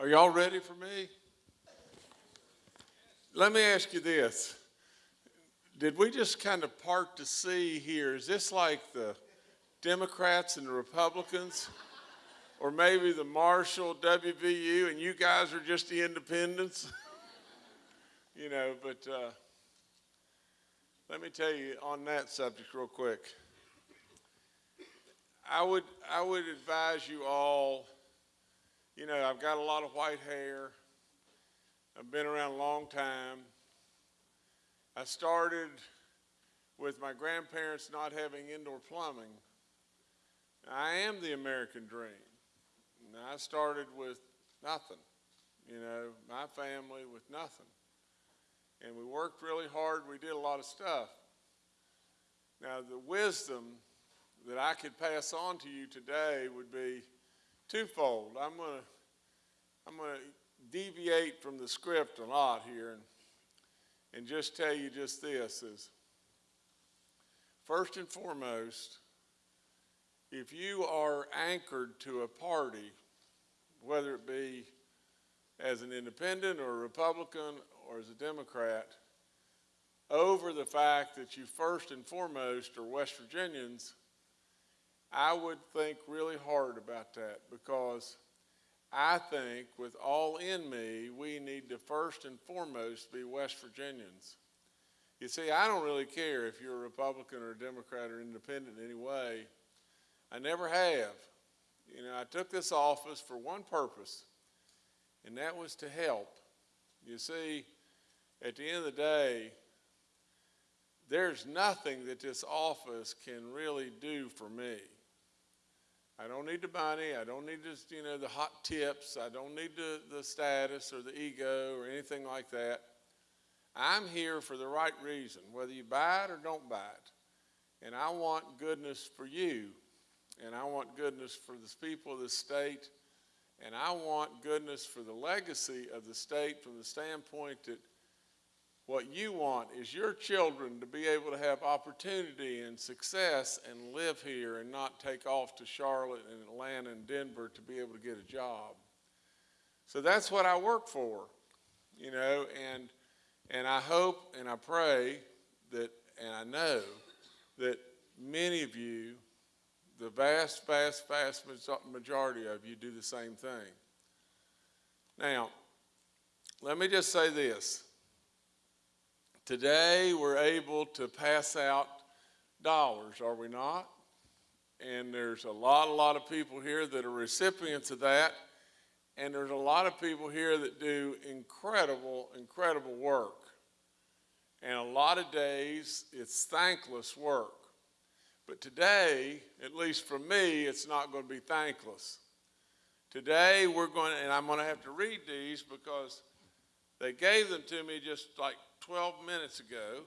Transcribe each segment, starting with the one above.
Are y'all ready for me? Let me ask you this. Did we just kind of part the sea here? Is this like the Democrats and the Republicans? Or maybe the Marshall, WVU, and you guys are just the independents? you know, but uh, let me tell you on that subject real quick. I would, I would advise you all, you know, I've got a lot of white hair. I've been around a long time. I started with my grandparents not having indoor plumbing. I am the American dream. And I started with nothing, you know, my family with nothing. And we worked really hard. We did a lot of stuff. Now, the wisdom that I could pass on to you today would be twofold. I'm going to I'm going to deviate from the script a lot here and, and just tell you just this is first and foremost, if you are anchored to a party, whether it be as an independent or a Republican or as a Democrat, over the fact that you first and foremost are West Virginians, I would think really hard about that because I think with all in me, we need to first and foremost be West Virginians. You see, I don't really care if you're a Republican or a Democrat or independent in any way. I never have. You know, I took this office for one purpose, and that was to help. You see, at the end of the day, there's nothing that this office can really do for me. I don't need the money. I don't need just, you know, the hot tips. I don't need the, the status or the ego or anything like that. I'm here for the right reason, whether you buy it or don't buy it. And I want goodness for you. And I want goodness for the people of the state. And I want goodness for the legacy of the state from the standpoint that what you want is your children to be able to have opportunity and success and live here and not take off to Charlotte and Atlanta and Denver to be able to get a job. So that's what I work for, you know, and, and I hope and I pray that, and I know that many of you, the vast, vast, vast majority of you do the same thing. Now, let me just say this. Today we're able to pass out dollars, are we not? And there's a lot, a lot of people here that are recipients of that. And there's a lot of people here that do incredible, incredible work. And a lot of days it's thankless work. But today, at least for me, it's not going to be thankless. Today we're going to, and I'm going to have to read these because they gave them to me just like 12 minutes ago,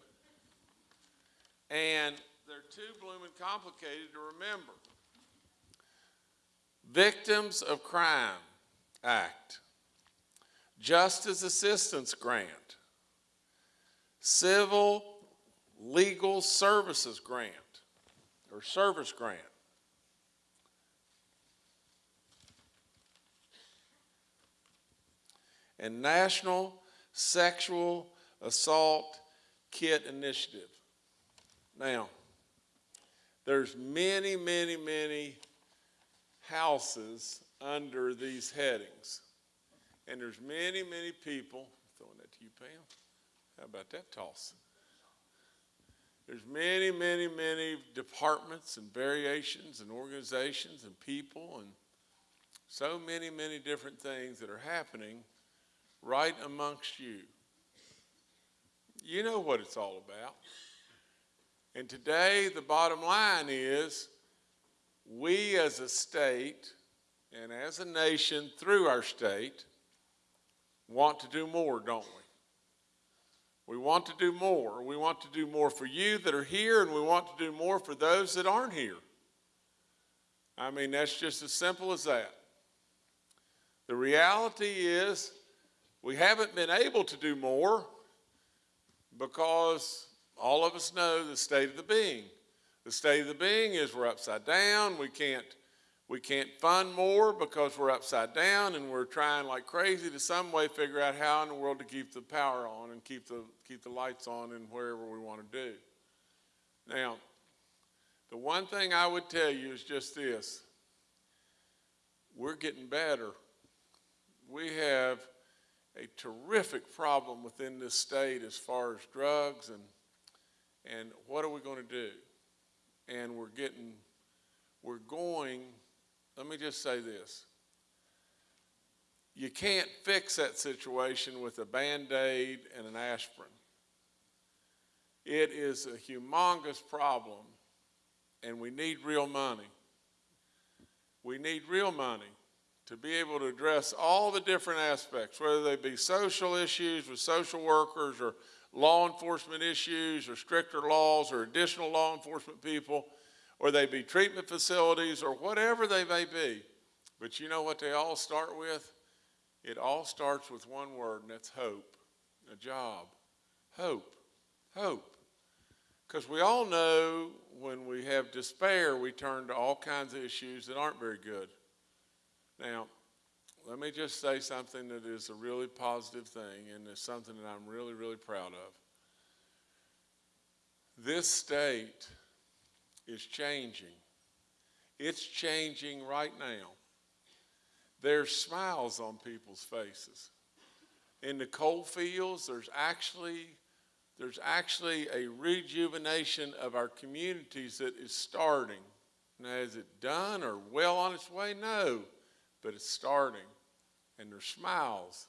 and they're too blooming complicated to remember. Victims of Crime Act, Justice Assistance Grant, Civil Legal Services Grant, or Service Grant. And National Sexual Assault Kit Initiative. Now, there's many, many, many houses under these headings. And there's many, many people, throwing that to you, Pam. How about that toss? There's many, many, many departments and variations and organizations and people and so many, many different things that are happening right amongst you. You know what it's all about. And today, the bottom line is we as a state and as a nation through our state want to do more, don't we? We want to do more. We want to do more for you that are here, and we want to do more for those that aren't here. I mean, that's just as simple as that. The reality is, we haven't been able to do more because all of us know the state of the being. The state of the being is we're upside down. We can't, We can't fund more because we're upside down and we're trying like crazy to some way figure out how in the world to keep the power on and keep the, keep the lights on and wherever we want to do. Now, the one thing I would tell you is just this. We're getting better. We have a terrific problem within this state as far as drugs and and what are we going to do? And we're getting, we're going, let me just say this. You can't fix that situation with a band aid and an aspirin. It is a humongous problem, and we need real money. We need real money to be able to address all the different aspects, whether they be social issues with social workers or law enforcement issues or stricter laws or additional law enforcement people, or they be treatment facilities or whatever they may be. But you know what they all start with? It all starts with one word, and that's hope. A job. Hope. Hope. Because we all know when we have despair, we turn to all kinds of issues that aren't very good. Now, let me just say something that is a really positive thing and is something that I'm really, really proud of. This state is changing. It's changing right now. There's smiles on people's faces. In the coal fields, there's actually there's actually a rejuvenation of our communities that is starting. Now, is it done or well on its way? No but it's starting, and there's smiles.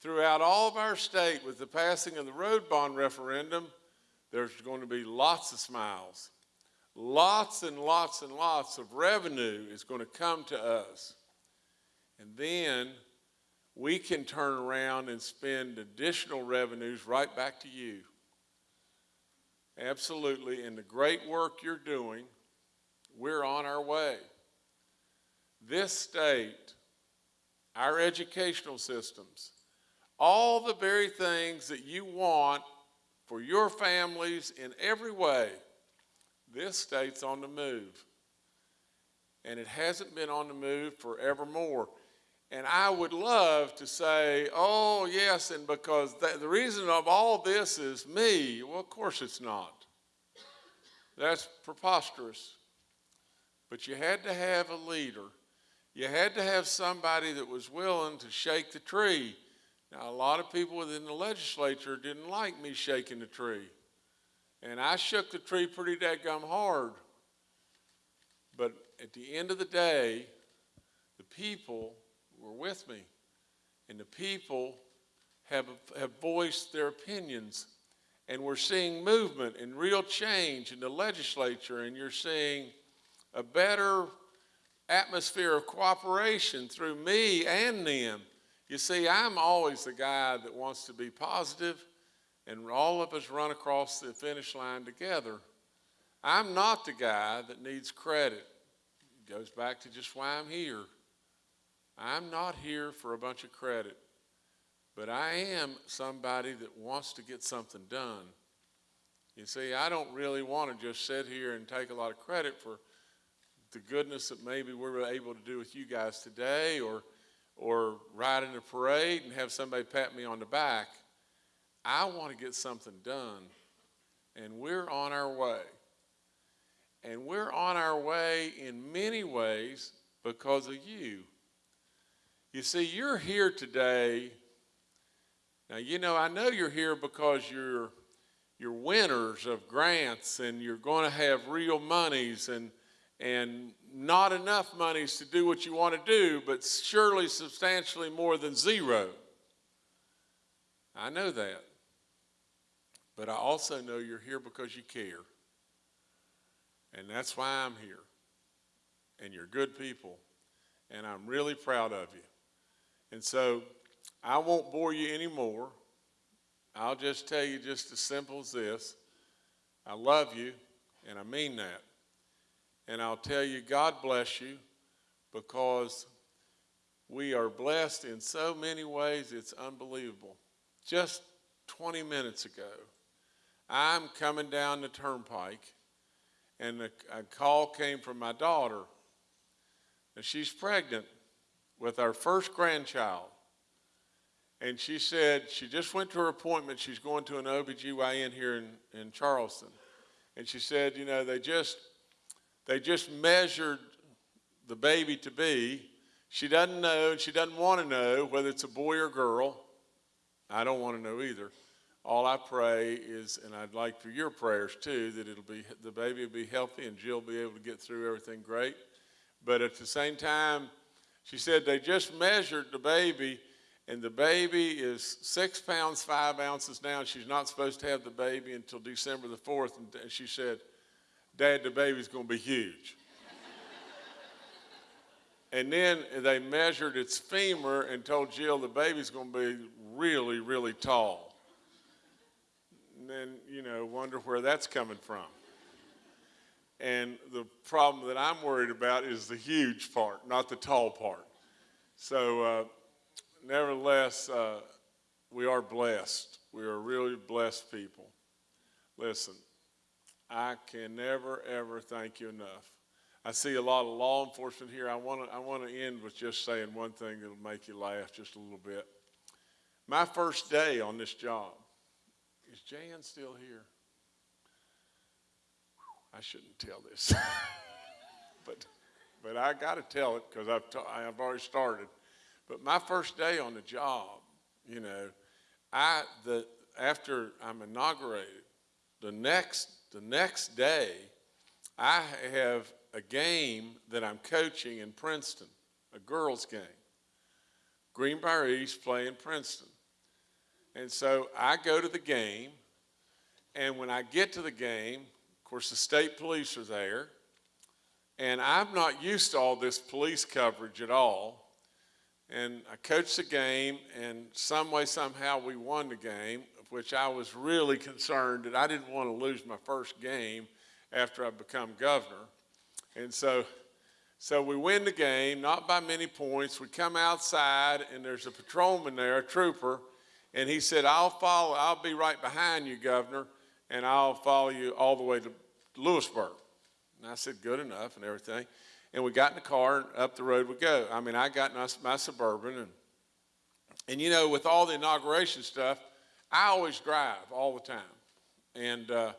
Throughout all of our state, with the passing of the road bond referendum, there's going to be lots of smiles. Lots and lots and lots of revenue is going to come to us. And then we can turn around and spend additional revenues right back to you. Absolutely. And the great work you're doing, we're on our way this state, our educational systems, all the very things that you want for your families in every way, this state's on the move. And it hasn't been on the move forevermore. And I would love to say, oh, yes, and because the reason of all this is me. Well, of course it's not. That's preposterous. But you had to have a leader you had to have somebody that was willing to shake the tree. Now, a lot of people within the legislature didn't like me shaking the tree. And I shook the tree pretty dadgum hard. But at the end of the day, the people were with me. And the people have, have voiced their opinions. And we're seeing movement and real change in the legislature. And you're seeing a better atmosphere of cooperation through me and them. You see, I'm always the guy that wants to be positive, and all of us run across the finish line together. I'm not the guy that needs credit. It goes back to just why I'm here. I'm not here for a bunch of credit, but I am somebody that wants to get something done. You see, I don't really want to just sit here and take a lot of credit for the goodness that maybe we're able to do with you guys today or, or ride in a parade and have somebody pat me on the back. I want to get something done, and we're on our way. And we're on our way in many ways because of you. You see, you're here today. Now, you know, I know you're here because you're, you're winners of grants and you're going to have real monies and and not enough monies to do what you want to do, but surely substantially more than zero. I know that. But I also know you're here because you care. And that's why I'm here. And you're good people. And I'm really proud of you. And so I won't bore you anymore. I'll just tell you just as simple as this. I love you, and I mean that. And I'll tell you, God bless you because we are blessed in so many ways, it's unbelievable. Just 20 minutes ago, I'm coming down the turnpike, and a, a call came from my daughter and she's pregnant with our first grandchild. And she said she just went to her appointment. She's going to an OBGYN here in, in Charleston. And she said, you know, they just, they just measured the baby to be. She doesn't know, and she doesn't want to know whether it's a boy or girl. I don't want to know either. All I pray is, and I'd like for your prayers too, that it'll be the baby will be healthy and Jill will be able to get through everything great. But at the same time, she said they just measured the baby, and the baby is six pounds five ounces now. She's not supposed to have the baby until December the fourth. And she said, "Dad, the baby's going to be huge." and then they measured its femur and told Jill the baby's going to be really, really tall. And then, you know, wonder where that's coming from. And the problem that I'm worried about is the huge part, not the tall part. So, uh, nevertheless, uh, we are blessed. We are really blessed people. Listen, I can never, ever thank you enough. I see a lot of law enforcement here. I want to I want to end with just saying one thing that'll make you laugh just a little bit. My first day on this job, is Jan still here? I shouldn't tell this, but but I got to tell it because I've I've already started. But my first day on the job, you know, I the after I'm inaugurated, the next the next day, I have a game that I'm coaching in Princeton, a girls' game. Greenbrier East playing Princeton. And so I go to the game, and when I get to the game, of course, the state police are there, and I'm not used to all this police coverage at all. And I coached the game, and some way, somehow, we won the game, which I was really concerned that I didn't want to lose my first game after I become governor. And so, so we win the game, not by many points. We come outside, and there's a patrolman there, a trooper, and he said, I'll follow, I'll be right behind you, Governor, and I'll follow you all the way to Lewisburg. And I said, good enough and everything. And we got in the car and up the road we go. I mean, I got my, my Suburban and, and you know, with all the inauguration stuff, I always drive all the time. And, uh,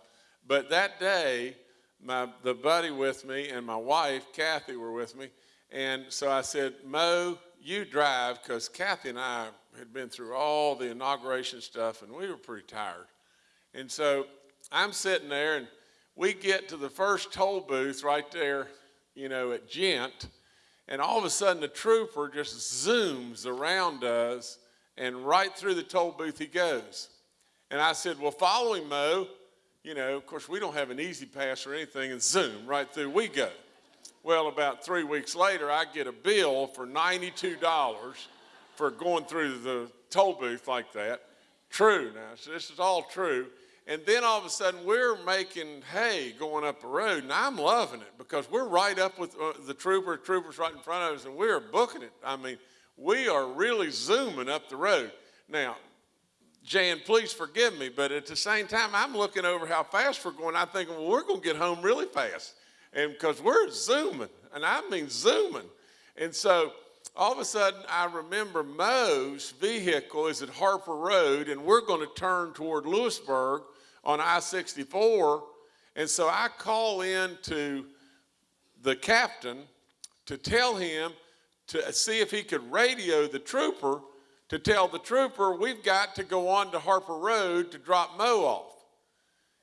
but that day, my, the buddy with me and my wife, Kathy, were with me. And so I said, Mo, you drive, because Kathy and I had been through all the inauguration stuff and we were pretty tired. And so I'm sitting there and we get to the first toll booth right there, you know, at Ghent, and all of a sudden the trooper just zooms around us and right through the toll booth he goes. And I said, well, follow him, Mo. You know, of course, we don't have an E-ZPass or anything, and zoom, right through we go. Well, about three weeks later, I get a bill for $92 for going through the toll booth like that. True now, so this is all true. And then all of a sudden we're making hay going up the road, and I'm loving it because we're right up with uh, the trooper, troopers right in front of us, and we're booking it. I mean, we are really zooming up the road. Now, Jan, please forgive me, but at the same time, I'm looking over how fast we're going. I think, well, we're going to get home really fast, and because we're zooming, and I mean zooming. And so all of a sudden, I remember Mo's vehicle is at Harper Road, and we're going to turn toward Lewisburg on I-64. And so I call in to the captain to tell him to see if he could radio the trooper to tell the trooper we've got to go on to Harper Road to drop Mo off.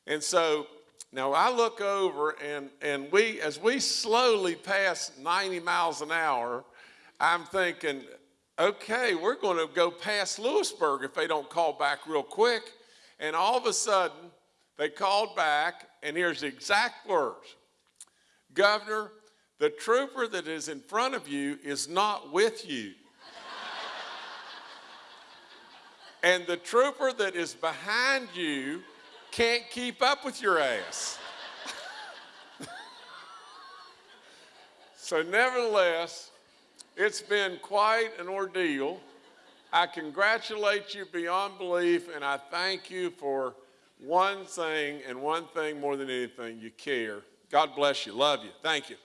And so now I look over and, and we, as we slowly pass 90 miles an hour, I'm thinking, okay, we're going to go past Lewisburg if they don't call back real quick. And all of a sudden, they called back, and here's the exact words Governor, the trooper that is in front of you is not with you. and the trooper that is behind you can't keep up with your ass. so, nevertheless, it's been quite an ordeal. I congratulate you beyond belief, and I thank you for one thing and one thing more than anything you care. God bless you. Love you. Thank you.